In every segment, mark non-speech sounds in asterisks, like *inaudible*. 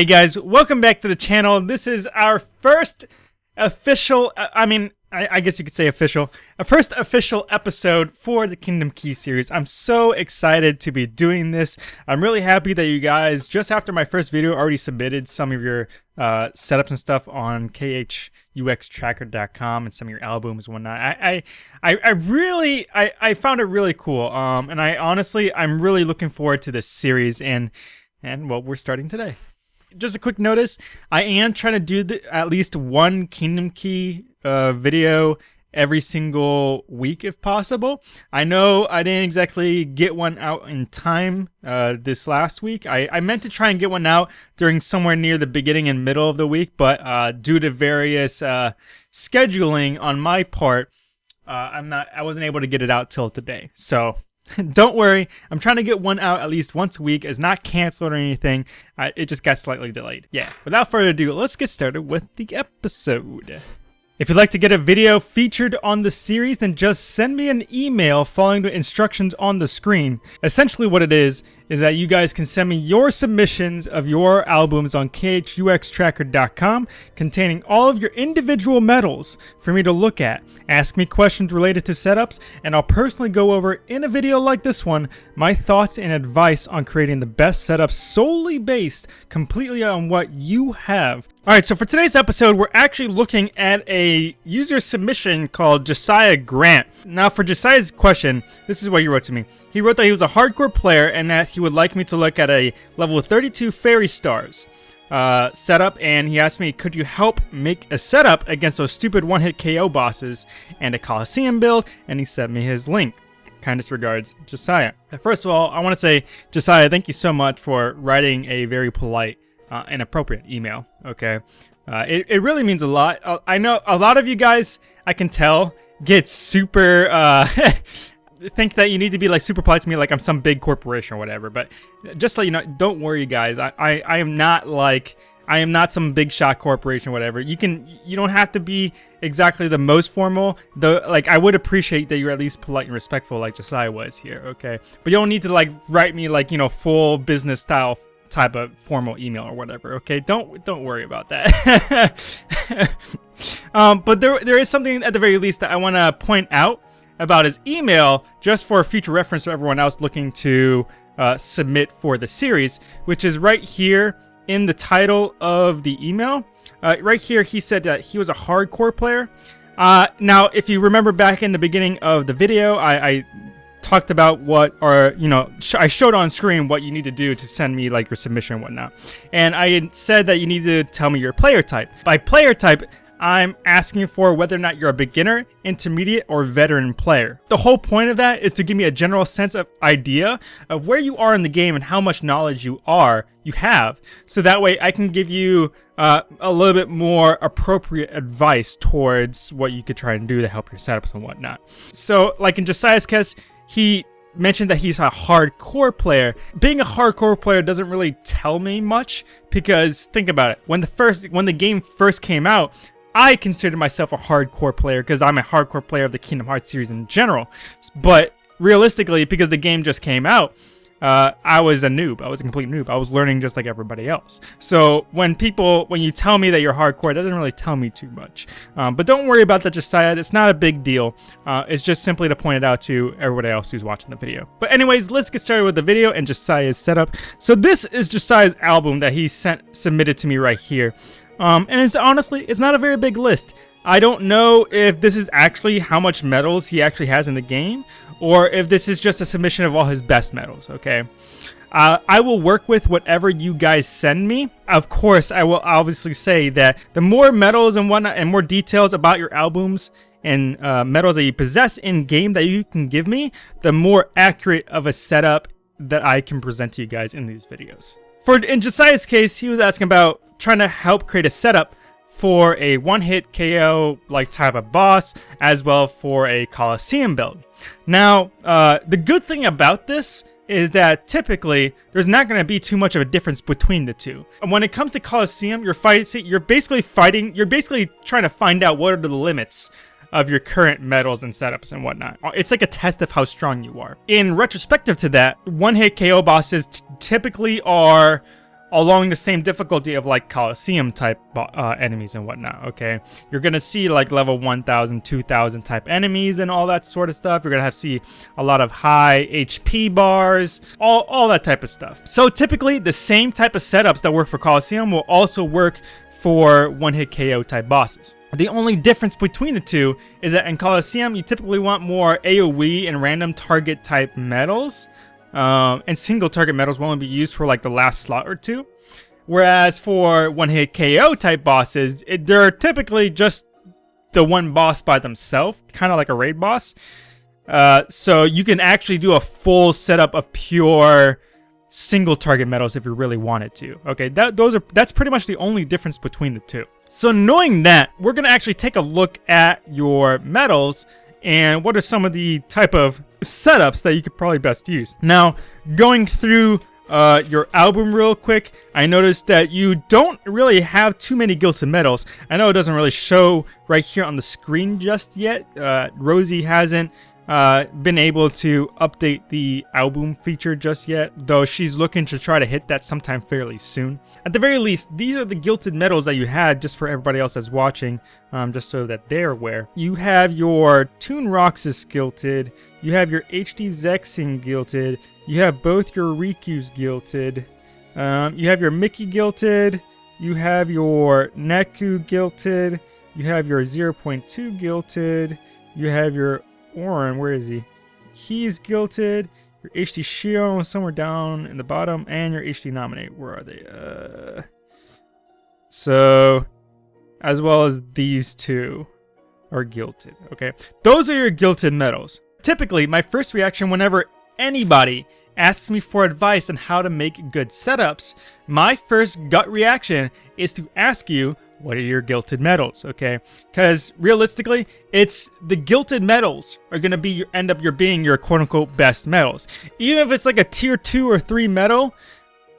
Hey guys, welcome back to the channel. This is our first official, uh, I mean, I, I, guess you could say official, a first official episode for the Kingdom Key series. I'm so excited to be doing this. I'm really happy that you guys, just after my first video, already submitted some of your uh, setups and stuff on khuxtracker.com and some of your albums and whatnot. I, I, I really, I, I found it really cool. Um, and I honestly, I'm really looking forward to this series and, and well, we're starting today just a quick notice i am trying to do the, at least one kingdom key uh, video every single week if possible. I know i didn't exactly get one out in time uh, this last week. I, I meant to try and get one out during somewhere near the beginning and middle of the week but uh, due to various uh, scheduling on my part uh, i'm not i wasn't able to get it out till today. So *laughs* Don't worry, I'm trying to get one out at least once a week. It's not canceled or anything. Uh, it just got slightly delayed. Yeah, without further ado, let's get started with the episode. If you'd like to get a video featured on the series, then just send me an email following the instructions on the screen. Essentially what it is, is that you guys can send me your submissions of your albums on khuxtracker.com containing all of your individual medals for me to look at. Ask me questions related to setups, and I'll personally go over in a video like this one my thoughts and advice on creating the best setup solely based completely on what you have Alright, so for today's episode, we're actually looking at a user submission called Josiah Grant. Now, for Josiah's question, this is what he wrote to me. He wrote that he was a hardcore player and that he would like me to look at a level 32 Fairy Stars uh, setup, and he asked me, could you help make a setup against those stupid one-hit KO bosses and a Coliseum build, and he sent me his link. Kindest regards, Josiah. First of all, I want to say, Josiah, thank you so much for writing a very polite uh, an appropriate email. Okay, uh, it it really means a lot. Uh, I know a lot of you guys, I can tell, get super. Uh, *laughs* think that you need to be like super polite to me like I'm some big corporation or whatever but just let you know don't worry guys I, I, I am not like I am not some big shot corporation or whatever you can you don't have to be exactly the most formal though like I would appreciate that you're at least polite and respectful like Josiah was here okay but you don't need to like write me like you know full business style type of formal email or whatever. Okay, don't don't worry about that. *laughs* um, but there there is something at the very least that I want to point out about his email, just for future reference for everyone else looking to uh, submit for the series, which is right here in the title of the email. Uh, right here, he said that he was a hardcore player. Uh, now, if you remember back in the beginning of the video, I, I talked about what or you know sh I showed on screen what you need to do to send me like your submission and whatnot and I said that you need to tell me your player type by player type I'm asking for whether or not you're a beginner, intermediate, or veteran player. The whole point of that is to give me a general sense of idea of where you are in the game and how much knowledge you are, you have, so that way I can give you uh, a little bit more appropriate advice towards what you could try and do to help your setups and whatnot. So, like in Josiah's case, he mentioned that he's a hardcore player. Being a hardcore player doesn't really tell me much because think about it. When the first when the game first came out, I considered myself a hardcore player because I'm a hardcore player of the Kingdom Hearts series in general. But realistically, because the game just came out, uh, I was a noob. I was a complete noob. I was learning just like everybody else. So when people, when you tell me that you're hardcore, it doesn't really tell me too much. Um, but don't worry about that, Josiah. It's not a big deal. Uh, it's just simply to point it out to everybody else who's watching the video. But anyways, let's get started with the video and Josiah's setup. So this is Josiah's album that he sent submitted to me right here. Um, and it's honestly, it's not a very big list. I don't know if this is actually how much medals he actually has in the game, or if this is just a submission of all his best medals, okay? Uh, I will work with whatever you guys send me. Of course, I will obviously say that the more medals and whatnot and more details about your albums and uh, medals that you possess in game that you can give me, the more accurate of a setup that I can present to you guys in these videos. For in Josiah's case, he was asking about trying to help create a setup for a one-hit KO like type of boss, as well for a Coliseum build. Now, uh, the good thing about this is that typically there's not going to be too much of a difference between the two. And when it comes to Coliseum, you're fighting, you're basically fighting, you're basically trying to find out what are the limits of your current medals and setups and whatnot. It's like a test of how strong you are. In retrospective to that, one-hit KO bosses typically are along the same difficulty of like Coliseum type uh, enemies and whatnot, okay? You're gonna see like level 1000, 2000 type enemies and all that sort of stuff. You're gonna have to see a lot of high HP bars, all, all that type of stuff. So typically the same type of setups that work for Coliseum will also work for one-hit KO type bosses. The only difference between the two is that in Coliseum, you typically want more AoE and random target type medals, um, and single target medals will only be used for like the last slot or two. Whereas for one-hit KO type bosses, it, they're typically just the one boss by themselves, kind of like a raid boss. Uh, so you can actually do a full setup of pure single target medals if you really wanted to. Okay, that those are that's pretty much the only difference between the two. So knowing that, we're gonna actually take a look at your medals and what are some of the type of setups that you could probably best use. Now, going through uh, your album real quick, I noticed that you don't really have too many Gilded Medals. I know it doesn't really show right here on the screen just yet. Uh, Rosie hasn't uh, been able to update the album feature just yet, though she's looking to try to hit that sometime fairly soon. At the very least, these are the Gilded Medals that you had just for everybody else that's watching, um, just so that they're aware. You have your Toon Roxas Gilded, you have your HD Zexion Gilded, you have both your Riku's Gilded, um, you have your Mickey Gilded, you have your Neku Gilded, you have your 0.2 Gilded, you have your Warren, where is he? He's Gilded. Your HD Xion somewhere down in the bottom, and your HD Naminé. Where are they? Uh, so, as well as these two are Gilded. Okay, those are your Gilded medals. Typically, my first reaction whenever anybody asks me for advice on how to make good setups, my first gut reaction is to ask you what are your Gilded medals, okay? Because realistically, it's the Gilded medals are gonna be your, end up your being your quote unquote best medals. Even if it's like a tier two or three medal,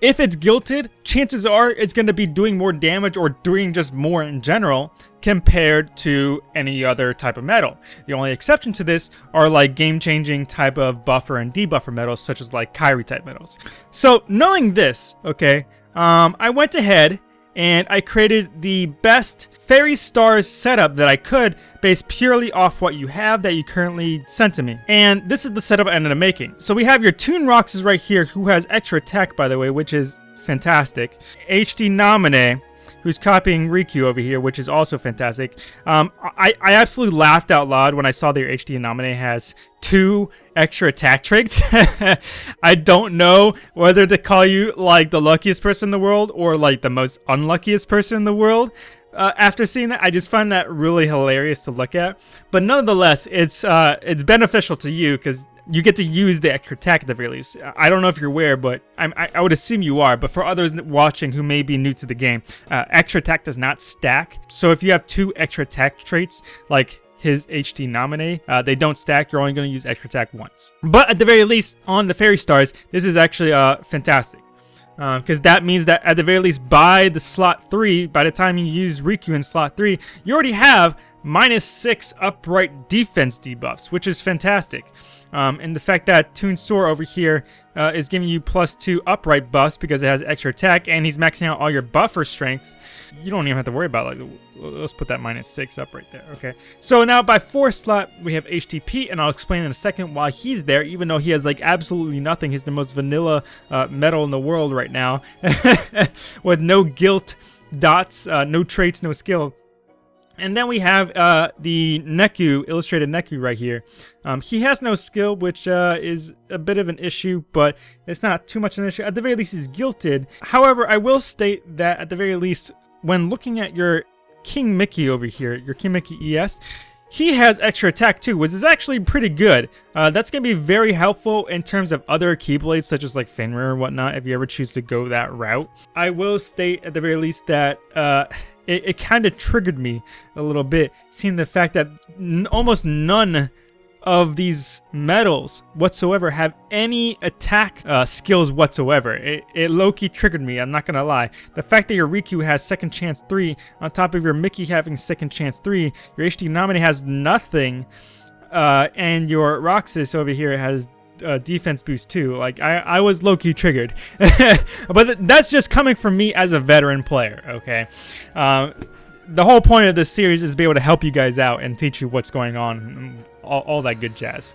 if it's Gilded, chances are it's gonna be doing more damage or doing just more in general compared to any other type of medal. The only exception to this are like game-changing type of buffer and debuffer medals, such as like Kairi type medals. So knowing this, okay, um, I went ahead and I created the best Fairy Stars setup that I could based purely off what you have that you currently sent to me. And this is the setup I ended up making. So we have your Toon Roxas right here, who has extra attack, by the way, which is fantastic. HD Naminé, who's copying Riku over here, which is also fantastic. Um, I, I absolutely laughed out loud when I saw their HD Naminé has two extra attack traits. *laughs* I don't know whether to call you like the luckiest person in the world or like the most unluckiest person in the world. Uh, after seeing that, I just find that really hilarious to look at. But nonetheless, it's uh, it's beneficial to you because you get to use the extra attack at the very least. I don't know if you're aware, but I, I would assume you are. But for others watching who may be new to the game, uh, extra attack does not stack. So if you have two extra attack traits, like his HD Naminé. Uh, they don't stack. You're only going to use extra attack once. But at the very least, on the Fairy Stars, this is actually uh, fantastic. Because uh, that means that at the very least, by the slot 3, by the time you use Riku in slot 3, you already have minus 6 upright defense debuffs, which is fantastic. Um, and the fact that Toon Sora over here uh, is giving you plus 2 upright buffs because it has extra attack, and he's maxing out all your buffer strengths, you don't even have to worry about like, let's put that minus 6 up right there, okay? So now by 4 slot, we have HD Pete, and I'll explain in a second why he's there, even though he has like absolutely nothing. He's the most vanilla uh, medal in the world right now, *laughs* with no guilt dots, uh, no traits, no skill. And then we have uh, the Neku, illustrated Neku right here. Um, he has no skill, which uh, is a bit of an issue, but it's not too much of an issue. At the very least, he's Gilded. However, I will state that at the very least, when looking at your King Mickey over here, your King Mickey ES, he has extra attack too, which is actually pretty good. Uh, that's going to be very helpful in terms of other Keyblades, such as like Fenrir and whatnot, if you ever choose to go that route. I will state at the very least that uh, it, it kind of triggered me a little bit, seeing the fact that almost none of these medals whatsoever have any attack uh, skills whatsoever. It, it low-key triggered me, I'm not gonna lie. The fact that your Riku has second chance 3, on top of your Mickey having second chance 3, your HD Naminé has nothing, uh, and your Roxas over here has uh, defense boost too. Like I, I was low key triggered, *laughs* but th- that's just coming from me as a veteran player. Okay, uh, the whole point of this series is to be able to help you guys out and teach you what's going on, all, all that good jazz.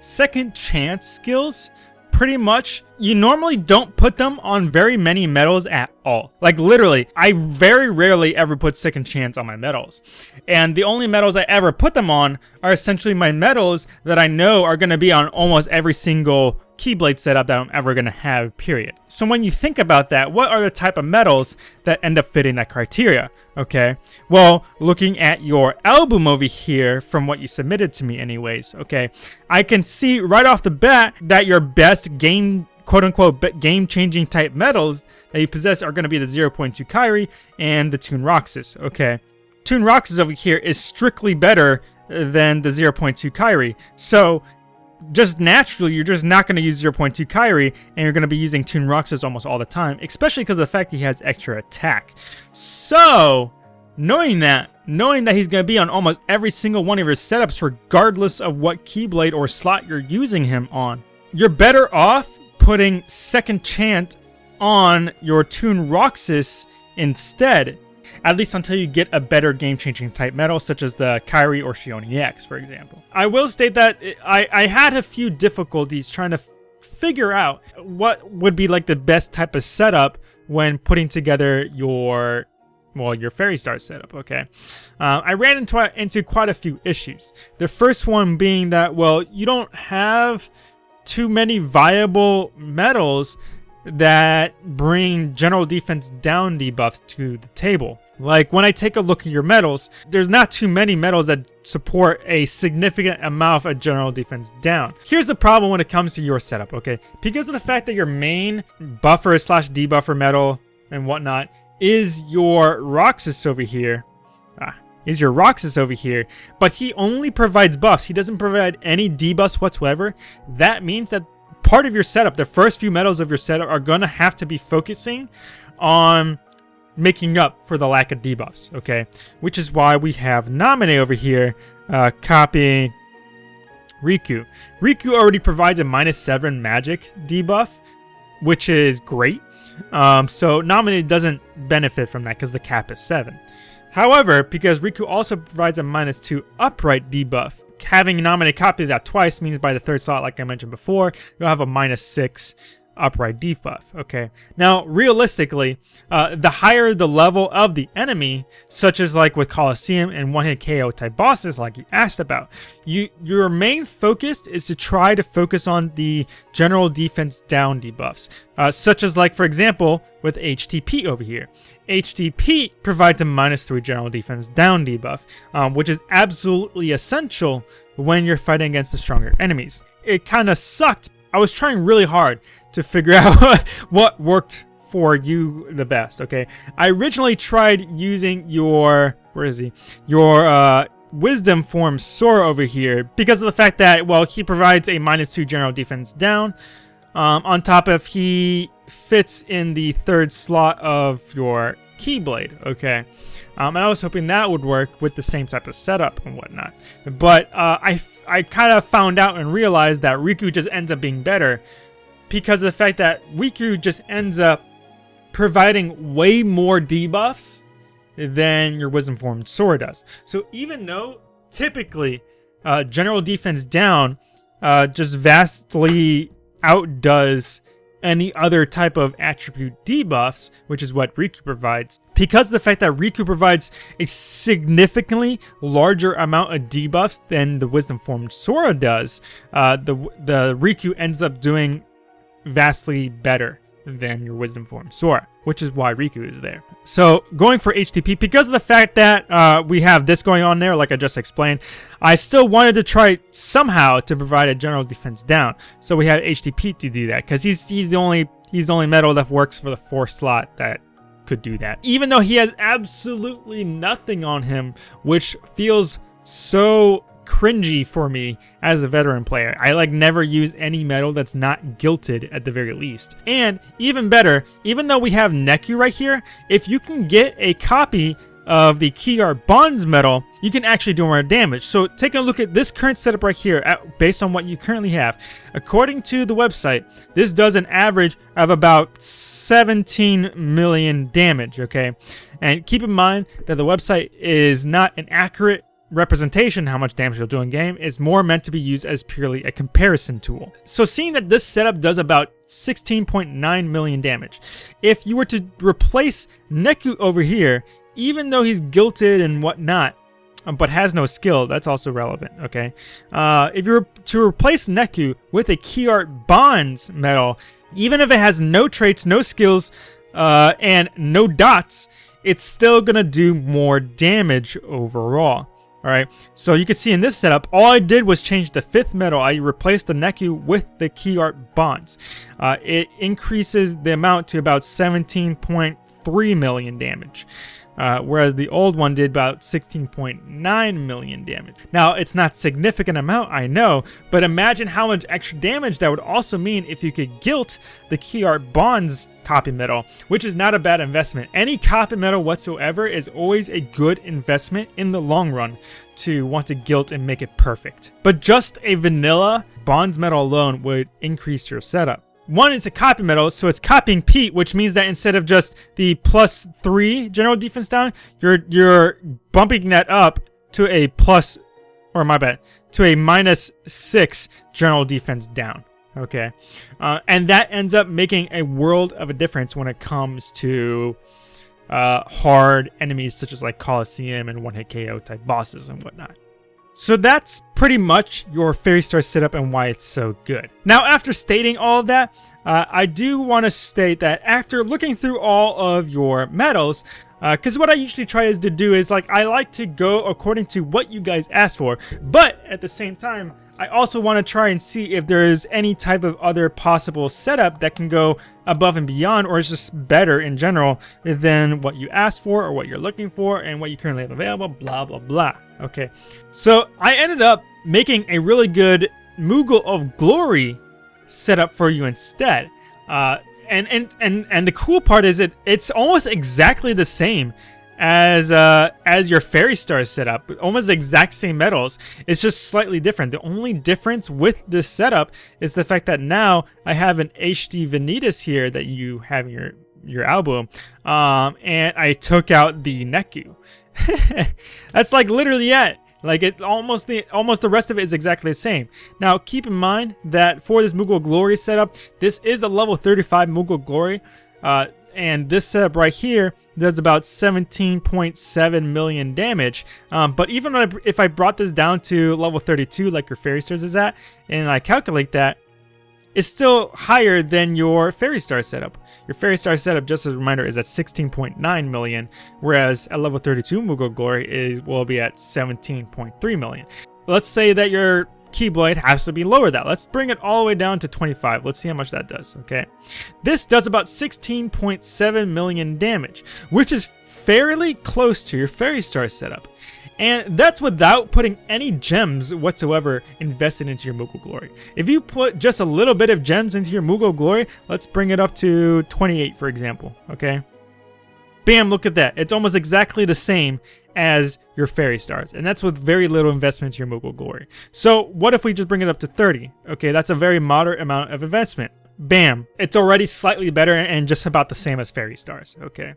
Second chance skills pretty much you normally don't put them on very many medals at all. Like literally, I very rarely ever put second chance on my medals. And the only medals I ever put them on are essentially my medals that I know are going to be on almost every single Keyblade setup that I'm ever going to have, period. So when you think about that, what are the type of metals that end up fitting that criteria? Okay, well, looking at your album over here from what you submitted to me anyways, okay, I can see right off the bat that your best game quote-unquote game-changing type metals that you possess are going to be the 0.2 Kairi and the Toon Roxas, okay? Toon Roxas over here is strictly better than the 0.2 Kairi, so just naturally, you're just not going to use 0.2 Kairi, and you're going to be using Toon Roxas almost all the time, especially because of the fact he has extra attack. So, knowing that, knowing that he's going to be on almost every single one of your setups, regardless of what Keyblade or slot you're using him on, you're better off putting Second Chance on your Toon Roxas instead at least until you get a better game-changing type metal, such as the Kairi or Xion X, for example. I will state that I, I had a few difficulties trying to figure out what would be like the best type of setup when putting together your well, your Fairy Star setup, okay? Uh, I ran into, into quite a few issues. The first one being that, well, you don't have too many viable metals that bring general defense down debuffs to the table. Like when I take a look at your medals, there's not too many medals that support a significant amount of general defense down. Here's the problem when it comes to your setup, okay? Because of the fact that your main buffer slash debuffer medal and whatnot is your Roxas over here, ah, is your Roxas over here, but he only provides buffs. He doesn't provide any debuffs whatsoever. That means that part of your setup, the first few medals of your setup are going to have to be focusing on making up for the lack of debuffs, okay? Which is why we have Naminé over here uh, copying Riku. Riku already provides a minus 7 magic debuff, which is great. Um, so Naminé doesn't benefit from that because the cap is 7. However, because Riku also provides a minus 2 upright debuff, having Naminé copy that twice means by the third slot, like I mentioned before, you'll have a minus 6 upright debuff. Okay. Now, realistically, uh, the higher the level of the enemy, such as like with Colosseum and one-hit KO type bosses, like you asked about, you your main focus is to try to focus on the general defense down debuffs, uh, such as like for example with HD Pete over here. HD Pete provides a minus three general defense down debuff, um, which is absolutely essential when you're fighting against the stronger enemies. It kind of sucked. I was trying really hard to figure *laughs* out what worked for you the best, okay? I originally tried using your, where is he? Your uh, Wisdom form Sora over here because of the fact that, well, he provides a minus two general defense down. Um, on top of he fits in the third slot of your Keyblade, okay? Um, I was hoping that would work with the same type of setup and whatnot. But uh, I, I kind of found out and realized that Riku just ends up being better because of the fact that Riku just ends up providing way more debuffs than your Wisdom Form Sora does. So even though typically uh, general defense down uh, just vastly outdoes any other type of attribute debuffs, which is what Riku provides. Because of the fact that Riku provides a significantly larger amount of debuffs than the Wisdom Form Sora does, uh, the, the Riku ends up doing vastly better than your Wisdom form Sora, which is why Riku is there. So going for HD Pete, because of the fact that uh, we have this going on there, like I just explained, I still wanted to try somehow to provide a general defense down. So we have HD Pete to do that, because he's he's the only he's the only metal that works for the fourth slot that could do that. Even though he has absolutely nothing on him, which feels so cringy for me as a veteran player. I like never use any metal that's not guilted at the very least. And even better, even though we have Neku right here, if you can get a copy of the key art bonds metal, you can actually do more damage. So take a look at this current setup right here at, based on what you currently have. According to the website, this does an average of about 17 million damage, okay? And keep in mind that the website is not an accurate representation how much damage you'll do in game is more meant to be used as purely a comparison tool. So seeing that this setup does about 16.9 million damage, if you were to replace Neku over here, even though he's guilted and whatnot, um, but has no skill, that's also relevant, okay? Uh, if you were to replace Neku with a Key Art Bonds medal, even if it has no traits, no skills, uh, and no dots, it's still gonna do more damage overall. Alright, so you can see in this setup, all I did was change the fifth metal. I replaced the Neku with the Key Art Bonds. Uh, it increases the amount to about 17.3 million damage. Uh, whereas the old one did about 16.9 million damage. Now, it's not significant amount, I know, but imagine how much extra damage that would also mean if you could gilt the Key Art Bonds copy metal, which is not a bad investment. Any copy metal whatsoever is always a good investment in the long run to want to gilt and make it perfect. But just a vanilla bonds metal alone would increase your setup. One, it's a copy metal, so it's copying Pete, which means that instead of just the plus three general defense down, you're you're bumping that up to a plus, or my bad, to a minus six general defense down. Okay, uh, and that ends up making a world of a difference when it comes to uh, hard enemies such as like Colosseum and one hit KO type bosses and whatnot. So that's pretty much your Fairy Star setup and why it's so good. Now, after stating all of that, uh, I do want to state that after looking through all of your medals, because uh, what I usually try is to do is like I like to go according to what you guys ask for, but at the same time, I also want to try and see if there is any type of other possible setup that can go above and beyond or is just better in general than what you asked for or what you're looking for and what you currently have available, blah, blah, blah. Okay, so I ended up making a really good Moogle of Glory setup for you instead. Uh, and, and, and, and the cool part is it it's almost exactly the same as uh, as your Fairy Star setup. Almost exact same metals. It's just slightly different. The only difference with this setup is the fact that now I have an HD Vanitas here that you have in your your album, um, and I took out the Neku. *laughs* That's like literally it. Like it almost the almost the rest of it is exactly the same. Now keep in mind that for this Moogle Glory setup, this is a level 35 Moogle Glory. Uh, and this setup right here does about 17.7 million damage. Um, but even if I brought this down to level 32 like your Fairy Stars is at, and I calculate that, it's still higher than your Fairy Star setup. Your Fairy Star setup, just as a reminder, is at 16.9 million, whereas at level 32 Moogle Glory is will be at 17.3 million. Let's say that your Keyblade has to be lower that. Let's bring it all the way down to 25. Let's see how much that does, okay? This does about 16.7 million damage, which is fairly close to your Fairy Star setup. And that's without putting any gems whatsoever invested into your Moogle Glory. If you put just a little bit of gems into your Moogle Glory, let's bring it up to 28 for example, okay? Bam, look at that. It's almost exactly the same as your fairy stars. And that's with very little investment to your Moogle Glory. So what if we just bring it up to 30? Okay, that's a very moderate amount of investment. Bam. It's already slightly better and just about the same as fairy stars. Okay.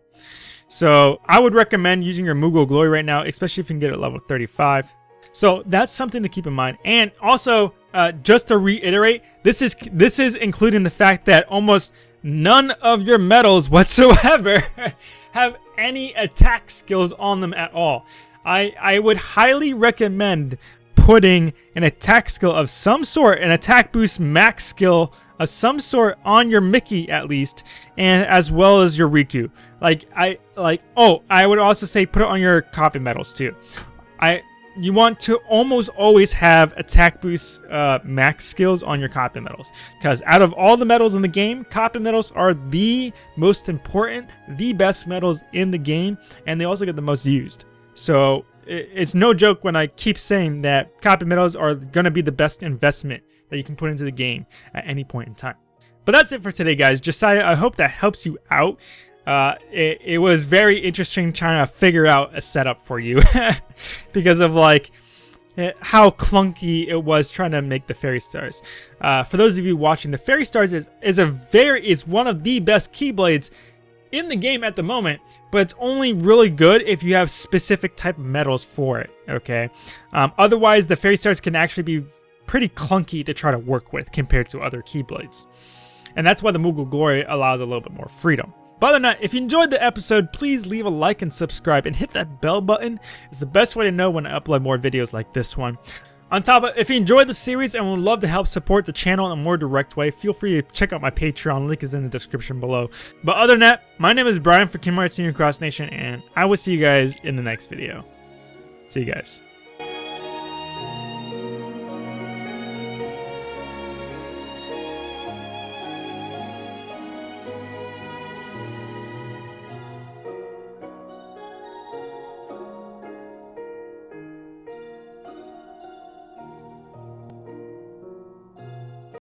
So I would recommend using your Moogle Glory right now, especially if you can get it level 35. So that's something to keep in mind. And also, uh, just to reiterate, this is this is including the fact that almost none of your medals whatsoever *laughs* have any attack skills on them at all. I, I would highly recommend putting an attack skill of some sort, an attack boost max skill of some sort on your Mickey at least, and as well as your Riku. Like I like oh, I would also say put it on your copy medals too. I you want to almost always have attack boost uh, max skills on your copy medals. Because out of all the medals in the game, copy medals are the most important, the best medals in the game, and they also get the most used. So it's no joke when I keep saying that copy medals are going to be the best investment that you can put into the game at any point in time. But that's it for today, guys. Josiah, I hope that helps you out. Uh, it, it was very interesting trying to figure out a setup for you *laughs* because of like eh, how clunky it was trying to make the fairy stars. Uh, for those of you watching, the fairy stars is, is a very is one of the best keyblades in the game at the moment, but it's only really good if you have specific type of metals for it, okay? Um, otherwise, the Fairy Stars can actually be pretty clunky to try to work with compared to other Keyblades. And that's why the Moogle Glory allows a little bit more freedom. Other than that, if you enjoyed the episode, please leave a like and subscribe and hit that bell button. It's the best way to know when I upload more videos like this one. On top of if you enjoyed the series and would love to help support the channel in a more direct way, feel free to check out my Patreon, link is in the description below. But other than that, my name is Brian for Hearts Senior Cross Nation, and I will see you guys in the next video. See you guys.